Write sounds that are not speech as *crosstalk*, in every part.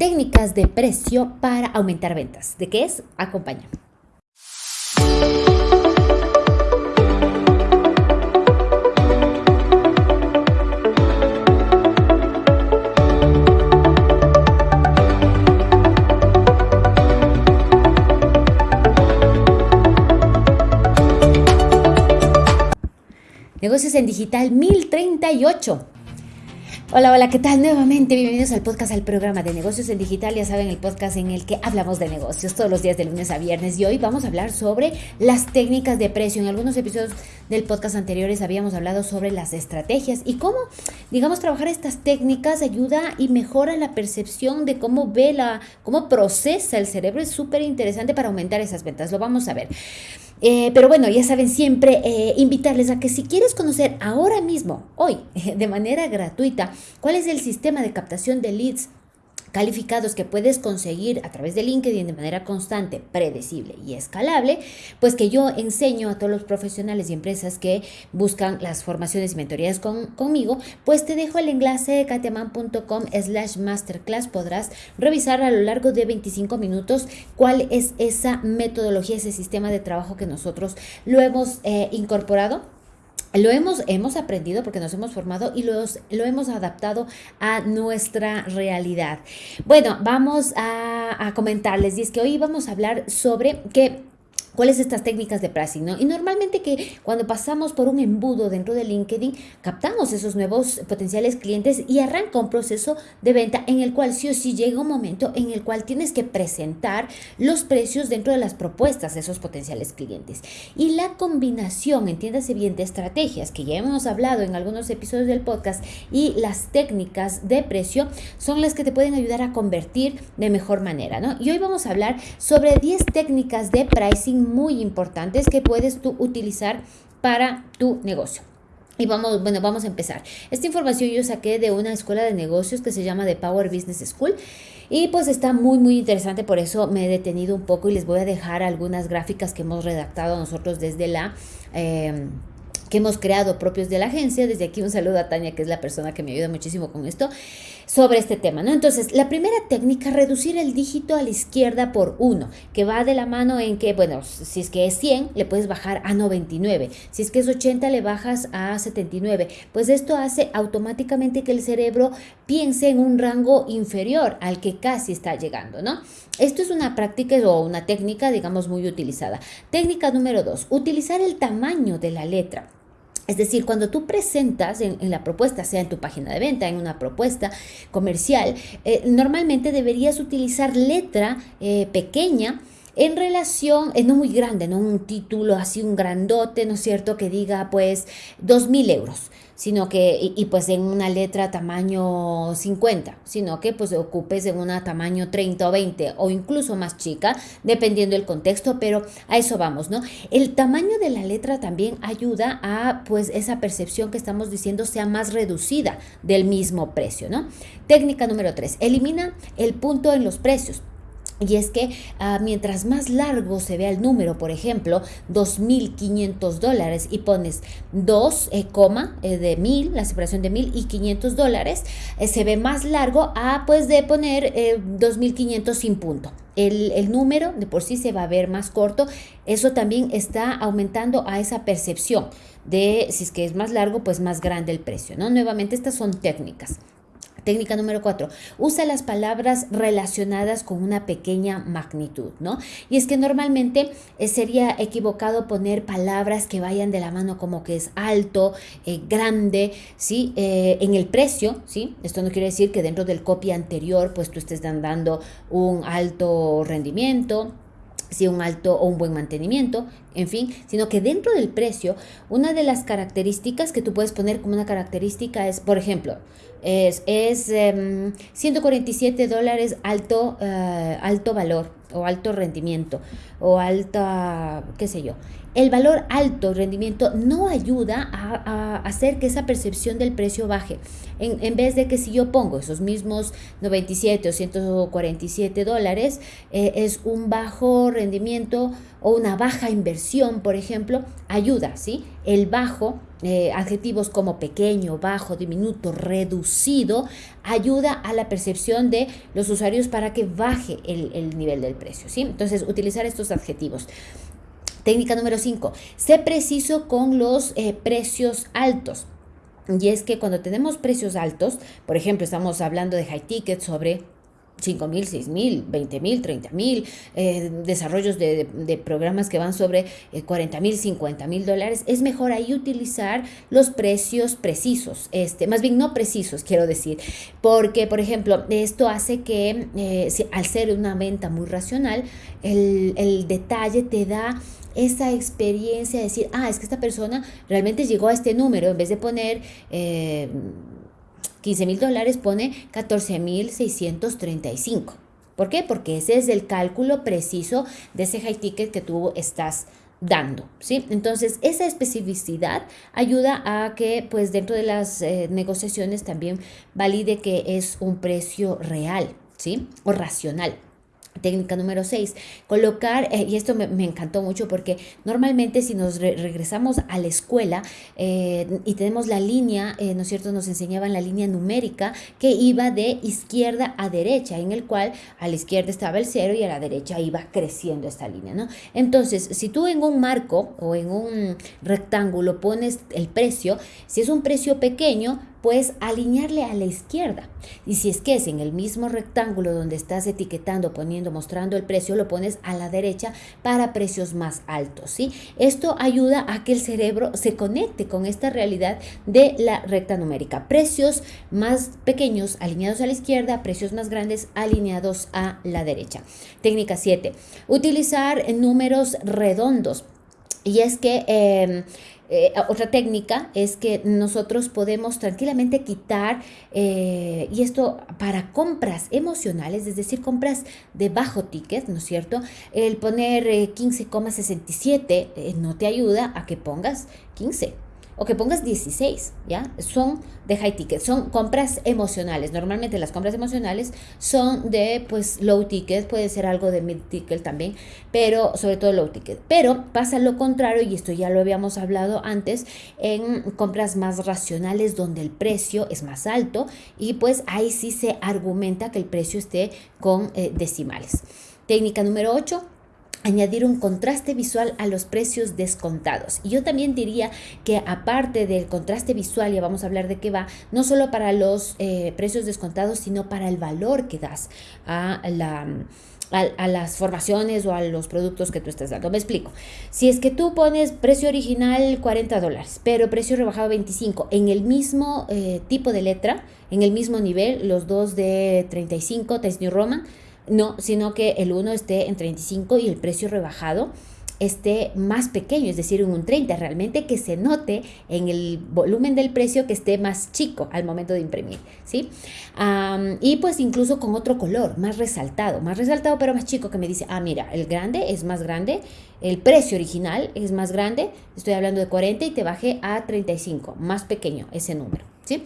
técnicas de precio para aumentar ventas. ¿De qué es? Acompáñame. Negocios en Digital 1038. Hola, hola, ¿qué tal? Nuevamente, bienvenidos al podcast, al programa de negocios en digital. Ya saben, el podcast en el que hablamos de negocios todos los días de lunes a viernes. Y hoy vamos a hablar sobre las técnicas de precio. En algunos episodios del podcast anteriores habíamos hablado sobre las estrategias y cómo, digamos, trabajar estas técnicas ayuda y mejora la percepción de cómo ve la, cómo procesa el cerebro. Es súper interesante para aumentar esas ventas. Lo vamos a ver. Eh, pero bueno, ya saben, siempre eh, invitarles a que si quieres conocer ahora mismo, hoy, *laughs* de manera gratuita, cuál es el sistema de captación de leads calificados que puedes conseguir a través de LinkedIn de manera constante, predecible y escalable, pues que yo enseño a todos los profesionales y empresas que buscan las formaciones y mentorías conmigo, pues te dejo el enlace de katiaman.com slash masterclass. Podrás revisar a lo largo de 25 minutos cuál es esa metodología, ese sistema de trabajo que nosotros lo hemos eh, incorporado lo hemos, hemos aprendido porque nos hemos formado y los, lo hemos adaptado a nuestra realidad. Bueno, vamos a, comentarles y es que hoy vamos a hablar sobre que ¿Cuáles estas técnicas de pricing? ¿no? Y normalmente que cuando pasamos por un embudo dentro de LinkedIn, captamos esos nuevos potenciales clientes y arranca un proceso de venta en el cual sí o sí llega un momento en el cual tienes que presentar los precios dentro de las propuestas de esos potenciales clientes. Y la combinación, entiéndase bien, de estrategias que ya hemos hablado en algunos episodios del podcast y las técnicas de precio son las que te pueden ayudar a convertir de mejor manera. ¿no? Y hoy vamos a hablar sobre 10 técnicas de pricing muy importantes que puedes tú utilizar para tu negocio. Y vamos, bueno, vamos a empezar. Esta información yo saqué de una escuela de negocios que se llama The Power Business School. Y pues está muy, muy interesante, por eso me he detenido un poco y les voy a dejar algunas gráficas que hemos redactado nosotros desde la... Eh, que hemos creado propios de la agencia. Desde aquí un saludo a Tania, que es la persona que me ayuda muchísimo con esto, sobre este tema, ¿no? Entonces, la primera técnica, reducir el dígito a la izquierda por uno, que va de la mano en que, bueno, si es que es 100, le puedes bajar a 99. Si es que es 80, le bajas a 79. Pues esto hace automáticamente que el cerebro piense en un rango inferior al que casi está llegando, ¿no? Esto es una práctica o una técnica, digamos, muy utilizada. Técnica número dos, utilizar el tamaño de la letra. Es decir, cuando tú presentas en, la propuesta, sea en tu página de venta, en una propuesta comercial, eh, normalmente deberías utilizar letra eh, pequeña en relación, eh, no muy grande, no un título así, un grandote, ¿no es cierto?, que diga pues dos mil euros sino que, y, pues en una letra tamaño 50, sino que pues ocupes en una tamaño 30 o 20 o incluso más chica, dependiendo del contexto, pero a eso vamos, ¿no? El tamaño de la letra también ayuda a pues esa percepción que estamos diciendo sea más reducida del mismo precio, ¿no? Técnica número 3, elimina el punto en los precios. Y es que ah, mientras más largo se vea el número, por ejemplo, 2.500 dólares y pones 2, eh, coma eh, de 1.000, la separación de 1.000 y 500 dólares, eh, se ve más largo a pues de poner 2.500 sin punto. El, el, número de por sí se va a ver más corto. Eso también está aumentando a esa percepción de si es que es más largo, pues más grande el precio. ¿no? Nuevamente, estas son técnicas. Técnica número cuatro, usa las palabras relacionadas con una pequeña magnitud, ¿no? Y es que normalmente eh, sería equivocado poner palabras que vayan de la mano como que es alto, eh, grande, ¿sí? Eh, en el precio, ¿sí? Esto no quiere decir que dentro del copy anterior pues tú estés dando un alto rendimiento, si un alto o un buen mantenimiento, en fin, sino que dentro del precio, una de las características que tú puedes poner como una característica es, por ejemplo, es, es 147 em, dólares alto, eh, alto valor o alto rendimiento o alta, qué sé yo. El valor alto rendimiento no ayuda a, hacer que esa percepción del precio baje. En, vez de que si yo pongo esos mismos 97 o 147 dólares, eh, es un bajo rendimiento o una baja inversión, por ejemplo, ayuda, ¿sí? el bajo, eh, adjetivos como pequeño, bajo, diminuto, reducido, ayuda a la percepción de los usuarios para que baje el, nivel del precio. ¿sí? Entonces, utilizar estos adjetivos. Técnica número 5. Sé preciso con los eh, precios altos. Y es que cuando tenemos precios altos, por ejemplo, estamos hablando de high ticket sobre 5 mil, 6 mil, 20 mil, 30 mil, eh, desarrollos de, programas que van sobre 40 eh, mil, 50 mil dólares, es mejor ahí utilizar los precios precisos, este, más bien no precisos, quiero decir, porque, por ejemplo, esto hace que eh, al ser una venta muy racional, el detalle te da esa experiencia de decir, ah, es que esta persona realmente llegó a este número, en vez de poner... 15 mil dólares pone 14 mil 635. ¿Por qué? Porque ese es el cálculo preciso de ese high ticket que tú estás dando, ¿sí? Entonces, esa especificidad ayuda a que, pues, dentro de las eh, negociaciones también valide que es un precio real, ¿sí? O racional. Técnica número 6, colocar, eh, y esto me, encantó mucho porque normalmente si nos regresamos a la escuela eh, y tenemos la línea, eh, ¿no es cierto? Nos enseñaban la línea numérica que iba de izquierda a derecha, en el cual a la izquierda estaba el cero y a la derecha iba creciendo esta línea, ¿no? Entonces, si tú en un marco o en un rectángulo pones el precio, si es un precio pequeño, pues alinearle a la izquierda. Y si es que es en el mismo rectángulo donde estás etiquetando, poniendo, mostrando el precio, lo pones a la derecha para precios más altos, ¿sí? Esto ayuda a que el cerebro se conecte con esta realidad de la recta numérica. Precios más pequeños alineados a la izquierda, precios más grandes alineados a la derecha. Técnica 7. Utilizar números redondos. Y es que em, eh, otra técnica es que nosotros podemos tranquilamente quitar, eh, y esto para compras emocionales, es decir, compras de bajo ticket, ¿no es cierto? El poner 15,67 eh, no te ayuda a que pongas 15 o que pongas 16, ¿ya? Son de high ticket, son compras emocionales. Normalmente las compras emocionales son de, pues, low ticket, puede ser algo de mid ticket también, pero sobre todo low ticket. Pero pasa lo contrario, y esto ya lo habíamos hablado antes, en compras más racionales donde el precio es más alto y pues ahí sí se argumenta que el precio esté con eh, decimales. Técnica número 8 añadir un contraste visual a los precios descontados. Y yo también diría que aparte del contraste visual, ya vamos a hablar de qué va, no solo para los eh, precios descontados, sino para el valor que das a la... A, las formaciones o a los productos que tú estás dando. Me explico. Si es que tú pones precio original 40 dólares, pero precio rebajado 25, en el mismo eh, tipo de letra, en el mismo nivel, los dos de 35, Times New Roman, no, sino que el uno esté en 35 y el precio rebajado esté más pequeño, es decir, en un 30, realmente que se note en el volumen del precio que esté más chico al momento de imprimir, ¿sí? y pues incluso con otro color, más resaltado, más resaltado pero más chico que me dice, ah, mira, el grande es más grande, el precio original es más grande, estoy hablando de 40 y te bajé a 35, más pequeño ese número, ¿sí?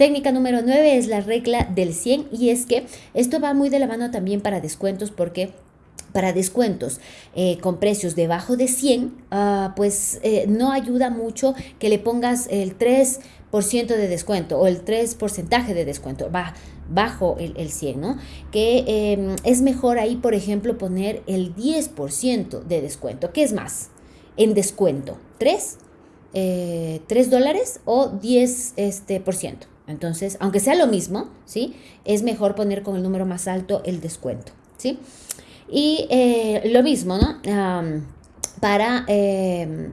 Técnica número 9 es la regla del 100 y es que esto va muy de la mano también para descuentos porque para descuentos eh, con precios debajo de 100, ah, pues eh, no ayuda mucho que le pongas el 3% de descuento o el 3% de descuento, va bajo el, 100, ¿no? Que em, es mejor ahí, por ejemplo, poner el 10% de descuento. ¿Qué es más? En descuento, 3, 3 eh, dólares o 10%. Este, por ciento. Entonces, aunque sea lo mismo, ¿sí? Es mejor poner con el número más alto el descuento, ¿sí? Y eh, lo mismo, ¿no? para, em,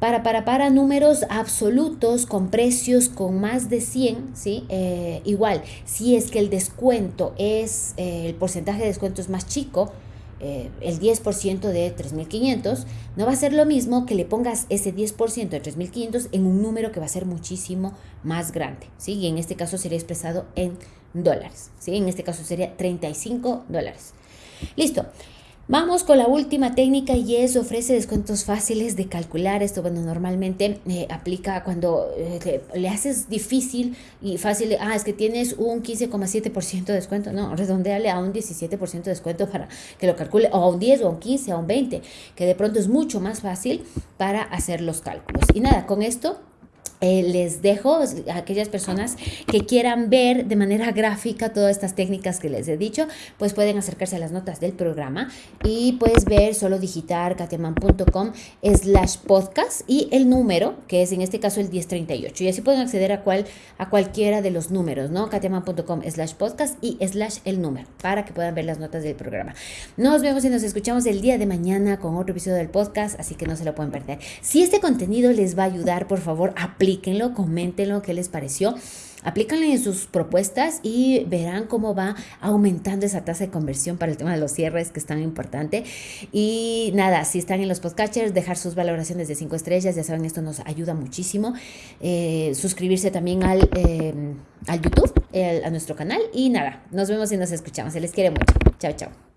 para, para, para números absolutos con precios con más de 100, ¿sí? Eh, igual, si es que el descuento es, eh, el porcentaje de descuento es más chico, eh, el 10% de 3.500, no va a ser lo mismo que le pongas ese 10% de 3.500 en un número que va a ser muchísimo más grande, ¿sí? Y en este caso sería expresado en dólares, ¿sí? En este caso sería 35 dólares. Listo. Vamos con la última técnica y es ofrece descuentos fáciles de calcular. Esto, bueno, normalmente eh, aplica cuando eh, le haces difícil y fácil. Ah, es que tienes un 15,7% de descuento. No, redondeale a un 17% de descuento para que lo calcule, o a un 10, o a un 15, o a un 20, que de pronto es mucho más fácil para hacer los cálculos. Y nada, con esto eh, les dejo a aquellas personas que quieran ver de manera gráfica todas estas técnicas que les he dicho, pues pueden acercarse a las notas del programa y puedes ver solo digitar katiaman.com slash podcast y el número, que es en este caso el 1038. Y así pueden acceder a, cual, a cualquiera de los números, ¿no? katiaman.com slash podcast y slash el número para que puedan ver las notas del programa. Nos vemos y nos escuchamos el día de mañana con otro episodio del podcast, así que no se lo pueden perder. Si este contenido les va a ayudar, por favor, apliquen aplíquenlo, coméntenlo, qué les pareció. Aplícanlo en sus propuestas y verán cómo va aumentando esa tasa de conversión para el tema de los cierres, que es tan importante. Y nada, si están en los podcatchers, dejar sus valoraciones de 5 estrellas, ya saben, esto nos ayuda muchísimo. Eh, suscribirse también al, eh, al YouTube, a nuestro canal. Y nada, nos vemos y nos escuchamos. Se les quiere mucho. Chao, chao.